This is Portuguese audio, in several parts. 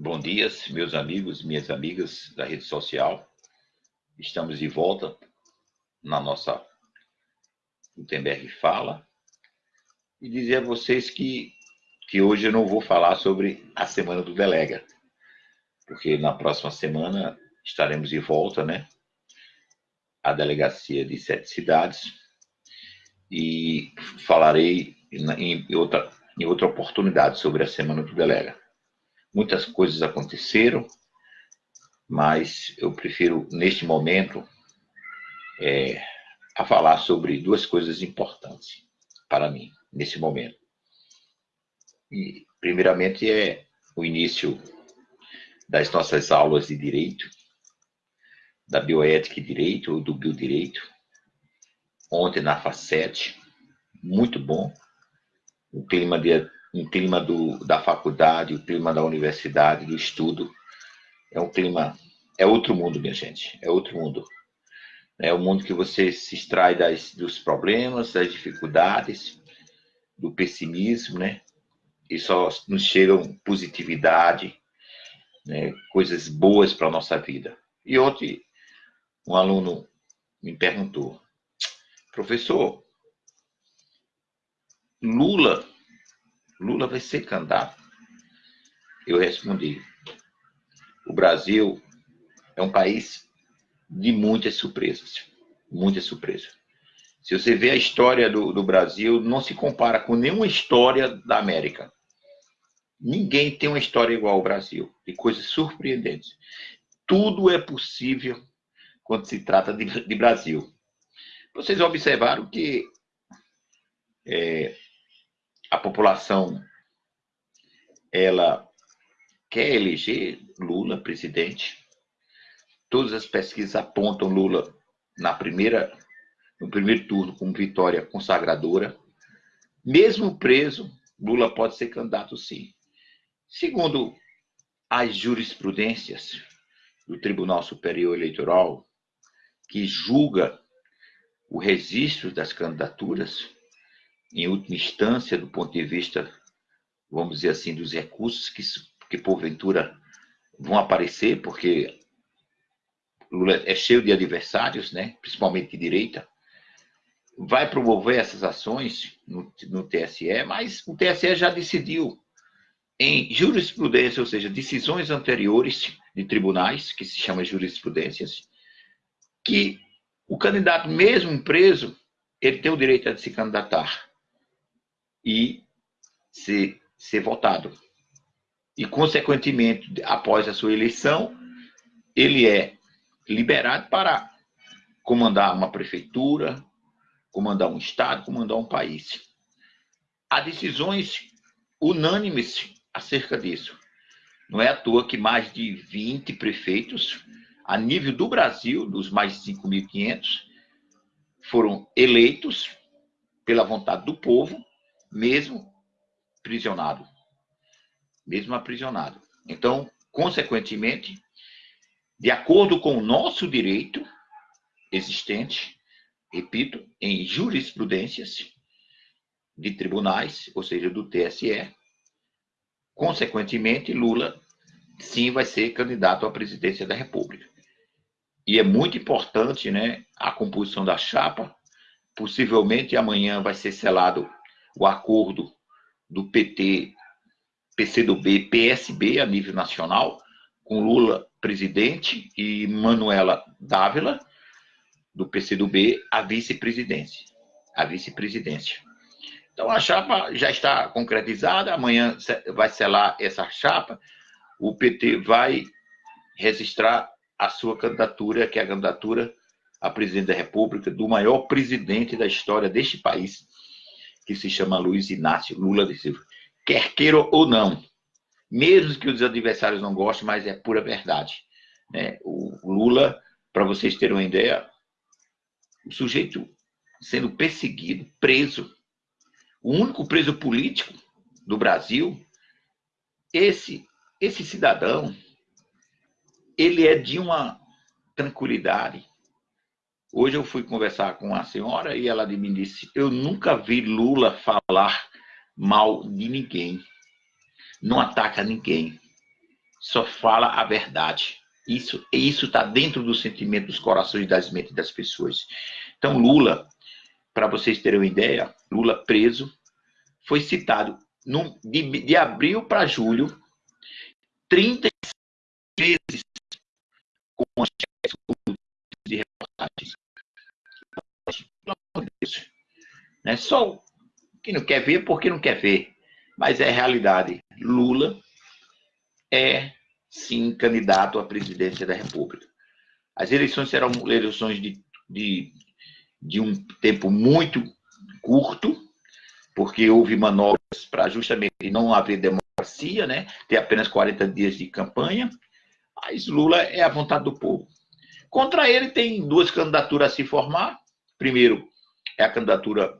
Bom dia, meus amigos, minhas amigas da rede social. Estamos de volta na nossa Gutenberg Fala e dizer a vocês que, que hoje eu não vou falar sobre a Semana do Delega, porque na próxima semana estaremos de volta, né? A delegacia de sete cidades e falarei em outra, em outra oportunidade sobre a Semana do Delega. Muitas coisas aconteceram, mas eu prefiro, neste momento, é, a falar sobre duas coisas importantes para mim, nesse momento. E, primeiramente, é o início das nossas aulas de direito, da bioética e direito, ou do biodireito, ontem na FACET, muito bom, um clima, de, um clima do, da faculdade, o clima da universidade, do estudo, é um clima, é outro mundo, minha gente, é outro mundo. É o mundo que você se extrai das, dos problemas, das dificuldades, do pessimismo, né? E só nos chegam positividade, né? coisas boas para a nossa vida. E ontem, um aluno me perguntou, professor, Lula, Lula vai ser candidato. Eu respondi, o Brasil é um país de muitas surpresas, muitas surpresas. Se você vê a história do, do Brasil, não se compara com nenhuma história da América. Ninguém tem uma história igual ao Brasil, de coisas surpreendentes. Tudo é possível quando se trata de, de Brasil. Vocês observaram que é, a população ela quer eleger Lula presidente. Todas as pesquisas apontam Lula na primeira, no primeiro turno como vitória consagradora. Mesmo preso, Lula pode ser candidato sim. Segundo as jurisprudências do Tribunal Superior Eleitoral, que julga o registro das candidaturas, em última instância, do ponto de vista, vamos dizer assim, dos recursos que, que porventura vão aparecer, porque Lula é cheio de adversários, né? principalmente de direita, vai promover essas ações no, no TSE, mas o TSE já decidiu em jurisprudência, ou seja, decisões anteriores de tribunais, que se chama jurisprudências, que o candidato mesmo preso, ele tem o direito de se candidatar e ser, ser votado. E, consequentemente, após a sua eleição, ele é liberado para comandar uma prefeitura, comandar um estado, comandar um país. Há decisões unânimes acerca disso. Não é à toa que mais de 20 prefeitos, a nível do Brasil, dos mais de 5.500, foram eleitos pela vontade do povo mesmo prisionado. Mesmo aprisionado. Então, consequentemente, de acordo com o nosso direito existente, repito, em jurisprudências de tribunais, ou seja, do TSE, consequentemente, Lula sim vai ser candidato à presidência da República. E é muito importante, né, a composição da chapa. Possivelmente amanhã vai ser selado o acordo do PT, PCdoB, PSB a nível nacional, com Lula presidente e Manuela Dávila, do PCdoB, a vice-presidência. A vice-presidência. Então a chapa já está concretizada, amanhã vai selar essa chapa, o PT vai registrar a sua candidatura, que é a candidatura a presidente da República, do maior presidente da história deste país, que se chama Luiz Inácio Lula de Silva. Quer queira ou não, mesmo que os adversários não gostem, mas é pura verdade. Né? O Lula, para vocês terem uma ideia, o sujeito sendo perseguido, preso, o único preso político do Brasil, esse, esse cidadão, ele é de uma tranquilidade, Hoje eu fui conversar com a senhora e ela me disse: Eu nunca vi Lula falar mal de ninguém. Não ataca ninguém. só fala a verdade. Isso isso está dentro do sentimento dos corações e das mentes das pessoas. Então, Lula, para vocês terem uma ideia, Lula preso, foi citado num, de, de abril para julho, 30 vezes com de reportagens. Pelo amor de Deus. Né? Só quem não quer ver, porque não quer ver. Mas é realidade. Lula é, sim, candidato à presidência da República. As eleições serão eleições de, de, de um tempo muito curto, porque houve manobras para justamente não haver democracia, né? ter apenas 40 dias de campanha. Mas Lula é a vontade do povo. Contra ele tem duas candidaturas a se formar. Primeiro é a candidatura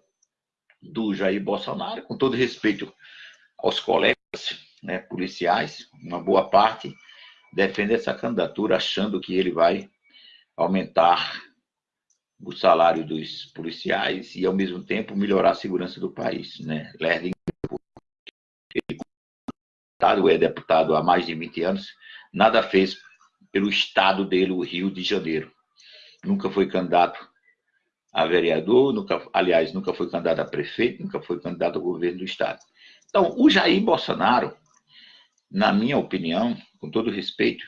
do Jair Bolsonaro, com todo respeito aos colegas né, policiais, uma boa parte defende essa candidatura achando que ele vai aumentar o salário dos policiais e, ao mesmo tempo, melhorar a segurança do país. Né? Lerding, ele é deputado há mais de 20 anos, nada fez pelo estado dele, o Rio de Janeiro. Nunca foi candidato a vereador, nunca, aliás, nunca foi candidato a prefeito, nunca foi candidato ao governo do estado. Então, o Jair Bolsonaro, na minha opinião, com todo respeito,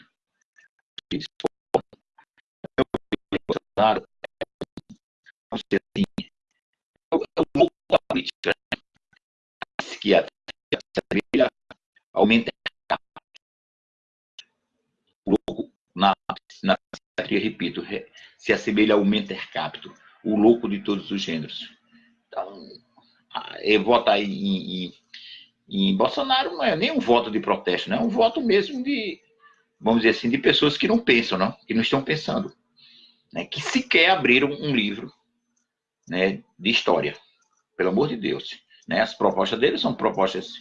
Bolsonaro o política, que a aumenta o louco na, na repito, se assemelha ao mentor capito, o louco de todos os gêneros. Então, votar em, em, em Bolsonaro não é nem um voto de protesto, né? é um voto mesmo de, vamos dizer assim, de pessoas que não pensam, não? que não estão pensando, né? que sequer abriram um livro né, de história, pelo amor de Deus. Né? As propostas deles são propostas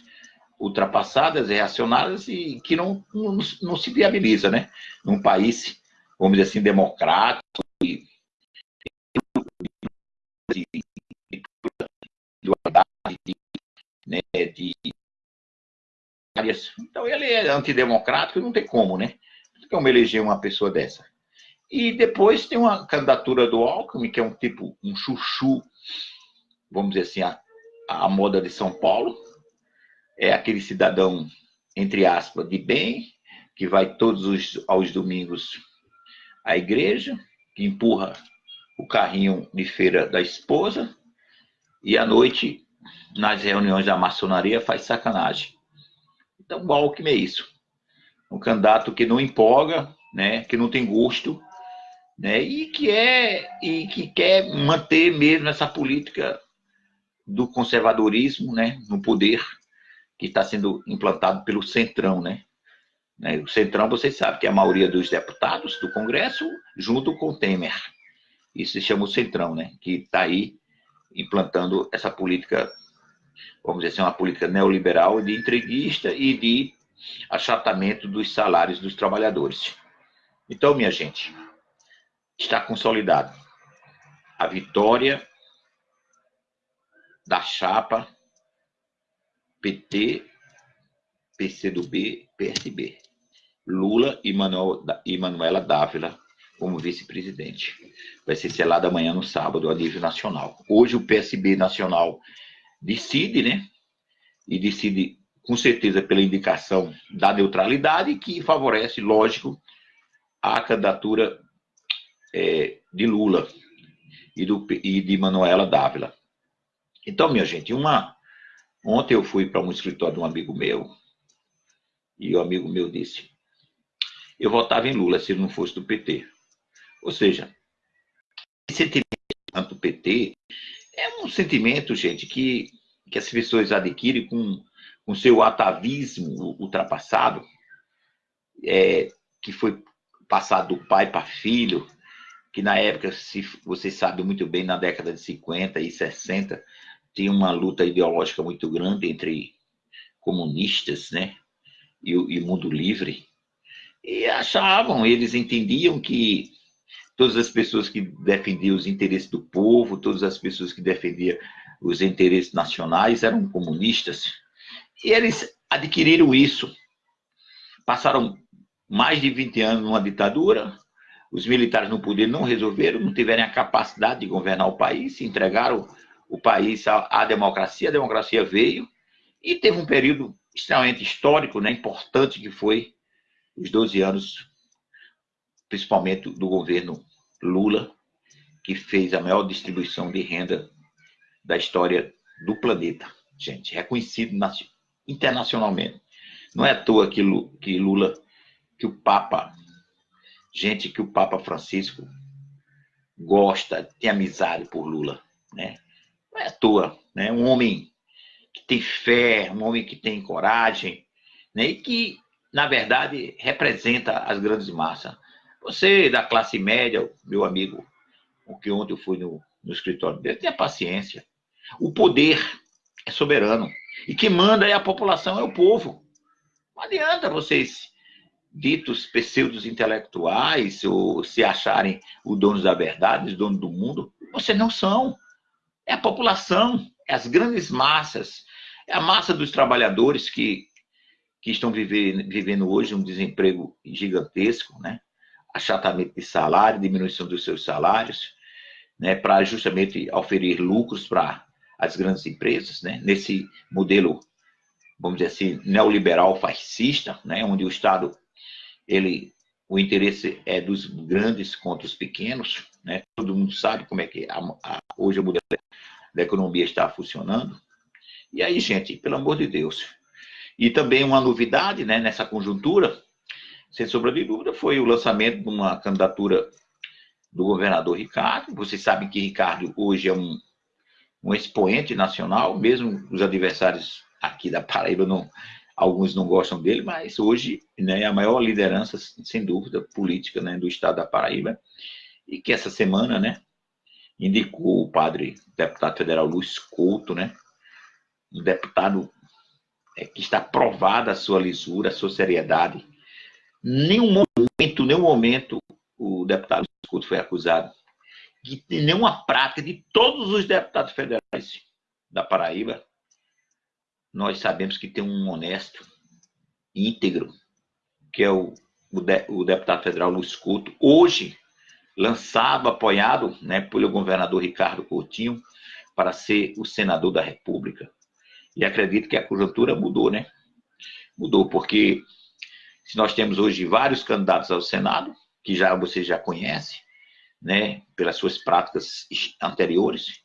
ultrapassadas, reacionárias e que não, não, não se viabiliza, né? Num país, vamos dizer assim, democrático e de, de, de, né, de então ele é antidemocrático, não tem como, né? Como eleger uma pessoa dessa. E depois tem uma candidatura do Alckmin, que é um tipo, um chuchu, vamos dizer assim, a, a moda de São Paulo. É aquele cidadão, entre aspas, de bem, que vai todos os aos domingos à igreja, que empurra o carrinho de feira da esposa e à noite, nas reuniões da maçonaria, faz sacanagem. Então, o Alckmin é isso. Um candidato que não empolga, né, que não tem gosto, né, e, que é, e que quer manter mesmo essa política do conservadorismo né, no poder que está sendo implantado pelo Centrão. Né? né? O Centrão, vocês sabem que é a maioria dos deputados do Congresso, junto com o Temer. Isso se chama o Centrão, né? que está aí implantando essa política, vamos dizer assim, uma política neoliberal de entreguista e de achatamento dos salários dos trabalhadores. Então, minha gente, está consolidado a vitória da chapa PT, PCdoB, PSB. Lula e Manuela Dávila como vice-presidente. Vai ser selado amanhã no sábado a nível nacional. Hoje o PSB nacional decide, né? E decide com certeza pela indicação da neutralidade que favorece, lógico, a candidatura é, de Lula e, do, e de Manuela Dávila. Então, minha gente, uma ontem eu fui para um escritório de um amigo meu e o amigo meu disse: eu votava em Lula se não fosse do PT. Ou seja, esse sentimento do PT é um sentimento, gente, que, que as pessoas adquirem com o seu atavismo ultrapassado, é, que foi passado do pai para filho, que na época, se vocês sabem muito bem, na década de 50 e 60, tinha uma luta ideológica muito grande entre comunistas né, e o mundo livre. E achavam, eles entendiam que todas as pessoas que defendiam os interesses do povo, todas as pessoas que defendiam os interesses nacionais eram comunistas. E eles adquiriram isso. Passaram mais de 20 anos numa ditadura, os militares no poder não resolveram, não tiveram a capacidade de governar o país, entregaram o país à, à democracia, a democracia veio, e teve um período extremamente histórico, né, importante, que foi os 12 anos, principalmente do governo Lula, que fez a maior distribuição de renda da história do planeta, gente, reconhecido internacionalmente. Não é à toa que Lula, que o Papa gente que o Papa Francisco gosta, tem amizade por Lula, né? Não é à toa, né? Um homem que tem fé, um homem que tem coragem, né? E que, na verdade, representa as grandes massas. Você da classe média, meu amigo, o que ontem eu fui no, no escritório dele, tenha paciência. O poder é soberano. E quem manda é a população, é o povo. Não adianta vocês ditos pseudos intelectuais ou se acharem os donos da verdade, os donos do mundo, vocês não são. É a população, é as grandes massas, é a massa dos trabalhadores que, que estão vivendo, vivendo hoje um desemprego gigantesco, né? Achatamento de salário, diminuição dos seus salários, né? para justamente oferir lucros para as grandes empresas, né? nesse modelo, vamos dizer assim, neoliberal fascista, né? onde o Estado ele, o interesse é dos grandes contra os pequenos, né? Todo mundo sabe como é que a, a, hoje o modelo da economia está funcionando. E aí, gente, pelo amor de Deus. E também uma novidade, né, nessa conjuntura, sem sombra de dúvida, foi o lançamento de uma candidatura do governador Ricardo. Vocês sabem que Ricardo hoje é um, um expoente nacional, mesmo os adversários aqui da Paraíba não, alguns não gostam dele, mas hoje né, é a maior liderança, sem dúvida, política né, do estado da Paraíba, e que essa semana né, indicou o padre deputado federal Luiz Couto, né, um deputado é, que está provada a sua lisura, a sua seriedade. Nenhum momento, nenhum momento, o deputado Couto foi acusado de nenhuma prática de todos os deputados federais da Paraíba nós sabemos que tem um honesto, íntegro, que é o, o, de, o deputado federal Luiz Couto, hoje lançado, apoiado né, pelo governador Ricardo Coutinho, para ser o senador da República. E acredito que a conjuntura mudou, né? Mudou, porque se nós temos hoje vários candidatos ao Senado, que já você já conhece, né, pelas suas práticas anteriores,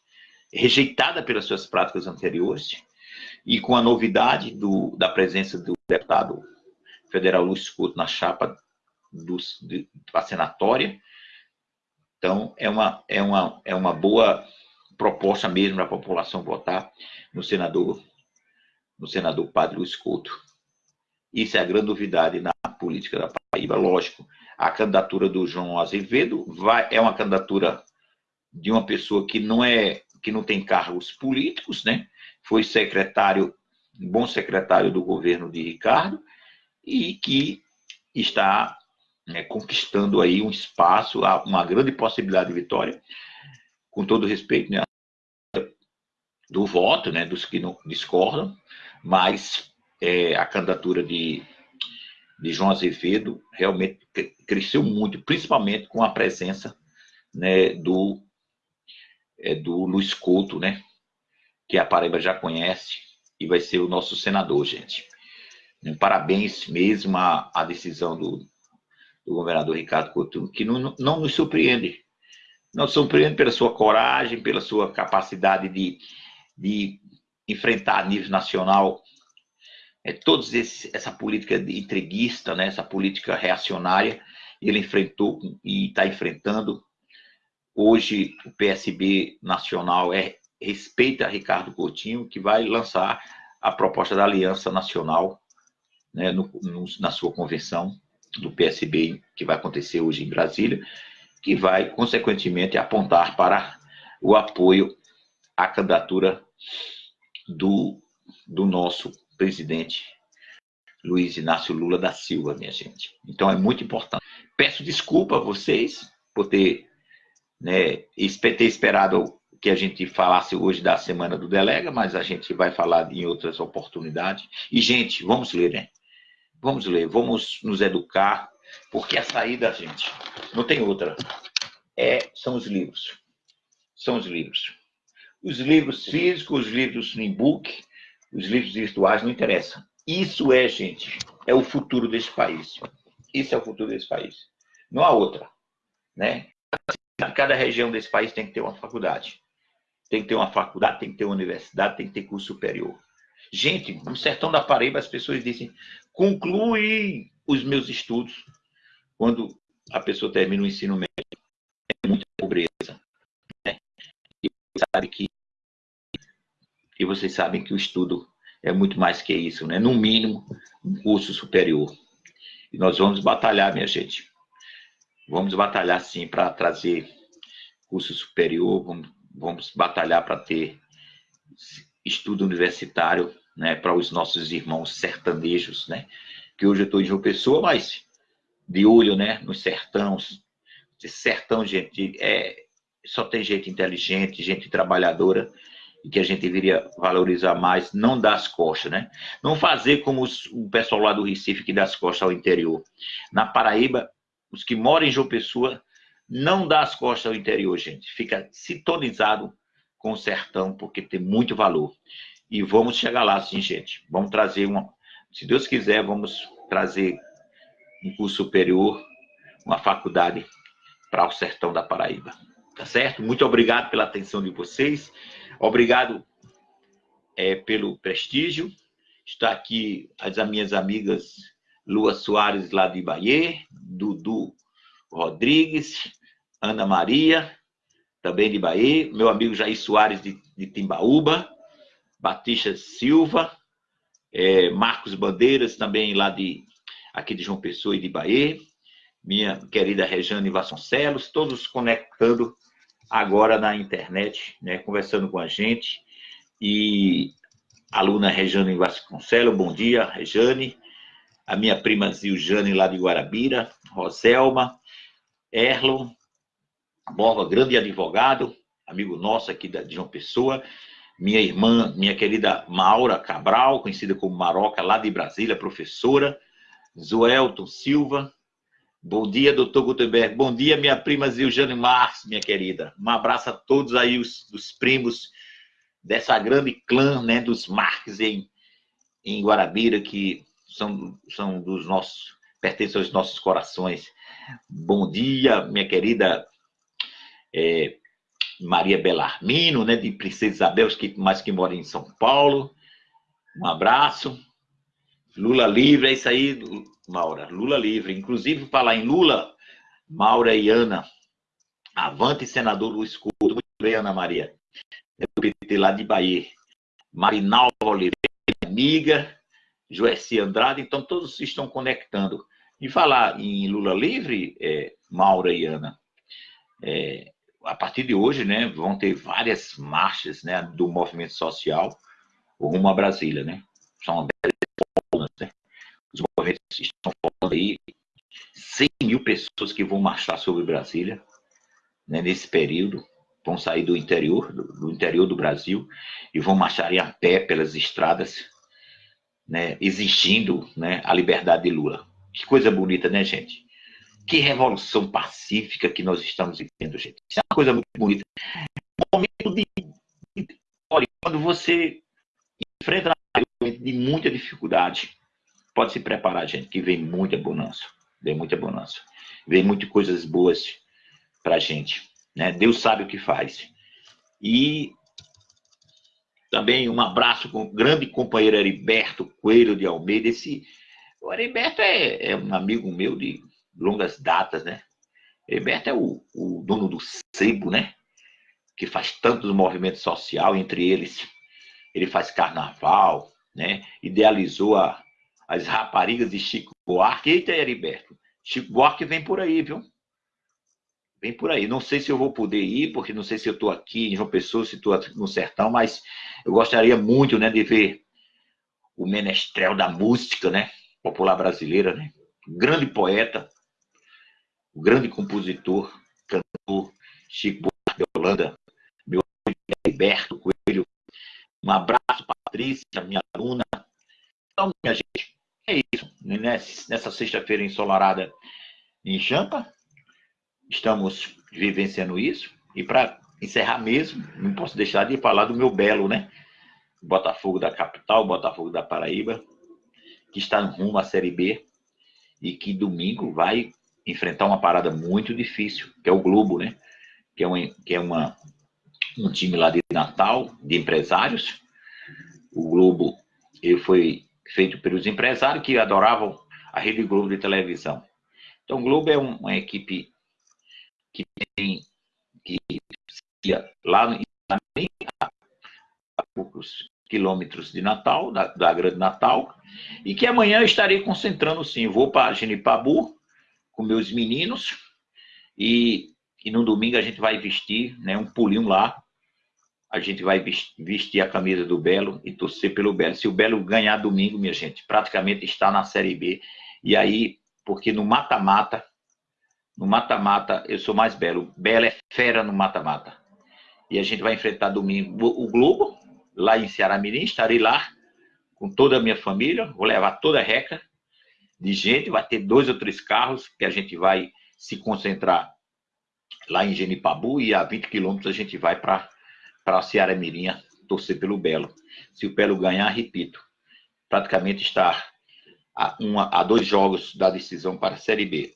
rejeitada pelas suas práticas anteriores, e com a novidade do, da presença do deputado federal Luiz Couto na chapa do, de, da senatória. Então, é uma, é, uma, é uma boa proposta mesmo para a população votar no senador, no senador Padre Luiz Couto. Isso é a grande novidade na política da Paraíba. Lógico, a candidatura do João Azevedo vai, é uma candidatura de uma pessoa que não é que não tem cargos políticos, né? foi secretário, bom secretário do governo de Ricardo, e que está né, conquistando aí um espaço, uma grande possibilidade de vitória, com todo respeito né, do voto, né, dos que não discordam, mas é, a candidatura de, de João Azevedo realmente cresceu muito, principalmente com a presença né, do, é, do Luiz Couto, né, que a Paraíba já conhece e vai ser o nosso senador, gente. Parabéns mesmo à, decisão do, do, governador Ricardo Coutinho, que não, não nos surpreende. Não surpreende pela sua coragem, pela sua capacidade de, de enfrentar a nível nacional é, todos esse, essa política entreguista, né, essa política reacionária, ele enfrentou e está enfrentando. Hoje, o PSB nacional é respeita Ricardo Coutinho, que vai lançar a proposta da Aliança Nacional né, no, no, na sua convenção do PSB, que vai acontecer hoje em Brasília, que vai, consequentemente, apontar para o apoio à candidatura do, do nosso presidente Luiz Inácio Lula da Silva, minha gente. Então é muito importante. Peço desculpa a vocês por ter, né, ter esperado que a gente falasse hoje da Semana do Delega, mas a gente vai falar em outras oportunidades. E, gente, vamos ler, né? Vamos ler, vamos nos educar, Porque a saída, gente, não tem outra. É, são os livros. São os livros. Os livros físicos, os livros em book, os livros virtuais, não interessa. Isso é, gente, é o futuro desse país. Isso é o futuro desse país. Não há outra. Né? Cada região desse país tem que ter uma faculdade. Tem que ter uma faculdade, tem que ter uma universidade, tem que ter curso superior. Gente, no sertão da Paraíba as pessoas dizem, conclui os meus estudos. Quando a pessoa termina o ensino médio, é muita pobreza. Né? E, sabe que, e vocês sabem que o estudo é muito mais que isso, né? No mínimo, um curso superior. E nós vamos batalhar, minha gente. Vamos batalhar, sim, para trazer curso superior, vamos, vamos batalhar para ter estudo universitário né, para os nossos irmãos sertanejos, né? Que hoje eu estou em João Pessoa, mas de olho, né, nos sertões. Sertão, gente, é, só tem gente inteligente, gente trabalhadora, e que a gente deveria valorizar mais, não dar as costas, né? Não fazer como os, o pessoal lá do Recife que dá as costas ao interior. Na Paraíba, os que moram em João Pessoa, não dá as costas ao interior, gente. Fica sintonizado com o sertão, porque tem muito valor. E vamos chegar lá, sim, gente. Vamos trazer uma. Se Deus quiser, vamos trazer um curso superior, uma faculdade para o sertão da Paraíba. Tá certo? Muito obrigado pela atenção de vocês. Obrigado é, pelo prestígio. Está aqui as minhas amigas Lua Soares, lá de Bahia, Dudu Rodrigues, Ana Maria, também de Bahia, meu amigo Jair Soares, de, de Timbaúba, Batista Silva, é, Marcos Bandeiras, também lá de aqui de João Pessoa e de Bahia, minha querida Rejane Vasconcelos, todos conectando agora na internet, né, conversando com a gente. E a aluna Rejane Vasconcelos, bom dia, Rejane. A minha prima Ziljane, lá de Guarabira, Roselma, Erlon, Borba, grande advogado, amigo nosso aqui de João Pessoa. Minha irmã, minha querida Maura Cabral, conhecida como Maroca, lá de Brasília, professora. Zoelton Silva, Bom dia, doutor Gutenberg. Bom dia, minha prima Ziljane Marques, minha querida. Um abraço a todos aí, os, os primos dessa grande clã, né, dos Marques em, em Guarabira, que são, são dos nossos, pertencem aos nossos corações. Bom dia, minha querida é, Maria Belarmino, né, de Princesa Isabel, que mais que mora em São Paulo. Um abraço. Lula livre, é isso aí, Maura. Lula livre. Inclusive, falar em Lula, Maura e Ana. Avante, senador Luiz Couto. Muito bem, Ana Maria. Do PT lá de Bahia. Marinalva Oliveira, amiga. Joessi Andrade. Então, todos se estão conectando. E falar em Lula livre, é, Maura e Ana. É, a partir de hoje, né, vão ter várias marchas né, do movimento social rumo a Brasília, né? São 10? Os movimentos estão falando aí 100 mil pessoas que vão marchar sobre Brasília né, nesse período, vão sair do interior, do, do, interior do Brasil e vão marchar a pé pelas estradas, né, exigindo né, a liberdade de Lula. Que coisa bonita, né, gente? Que revolução pacífica que nós estamos vivendo, gente. Isso é uma coisa muito bonita. Um momento de, de olha, quando você enfrenta de muita dificuldade, Pode se preparar, gente, que vem muita bonança. Vem muita bonança. Vem muitas coisas boas para a gente. Né? Deus sabe o que faz. E também um abraço com o grande companheiro Heriberto Coelho de Almeida. Esse, o Heriberto é, é um amigo meu de longas datas, né? Heriberto é o, o dono do sebo, né? Que faz tantos movimentos social, entre eles ele faz carnaval, né? Idealizou a, as raparigas de Chico Buarque. Eita, Heriberto, Chico Buarque vem por aí, viu? Vem por aí. Não sei se eu vou poder ir, porque não sei se eu estou aqui em João Pessoa, se estou no sertão, mas eu gostaria muito né, de ver o menestrel da música né, popular brasileira, né? grande poeta, grande compositor, cantor, Chico Buarque Holanda, meu amigo Heriberto Coelho. Um abraço, Patrícia, minha aluna. Então, minha gente, é isso. Nessa sexta-feira ensolarada em Jampa. Estamos vivenciando isso. E para encerrar mesmo, não posso deixar de falar do meu belo, né? Botafogo da capital, Botafogo da Paraíba, que está rumo à Série B e que domingo vai enfrentar uma parada muito difícil, que é o Globo, né? Que é, uma, que é uma, um time lá de Natal, de empresários. O Globo ele foi feito pelos empresários que adoravam a Rede Globo de televisão. Então, Globo é uma equipe que tem que lá a poucos quilômetros de Natal, da, da Grande Natal, e que amanhã estarei concentrando sim. Vou para Genipabu com meus meninos e, e no domingo a gente vai vestir né, um pulinho lá. A gente vai vestir a camisa do Belo e torcer pelo Belo. Se o Belo ganhar domingo, minha gente, praticamente está na Série B. E aí, porque no mata-mata, no mata-mata eu sou mais Belo. Belo é fera no mata-mata. E a gente vai enfrentar domingo o Globo, lá em Ceará Mirim. Estarei lá com toda a minha família. Vou levar toda a reca de gente. Vai ter dois ou três carros que a gente vai se concentrar lá em Genipabu. E a 20 quilômetros a gente vai para Ceará Mirim torcer pelo Belo. Se o Belo ganhar, repito, praticamente está a, uma, a dois jogos da decisão para a Série B.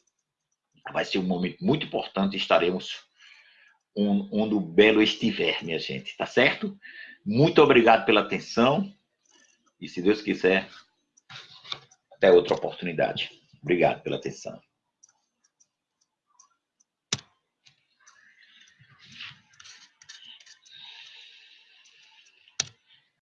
Vai ser um momento muito importante. Estaremos onde o Belo estiver, minha gente, tá certo? Muito obrigado pela atenção e, se Deus quiser, até outra oportunidade. Obrigado pela atenção.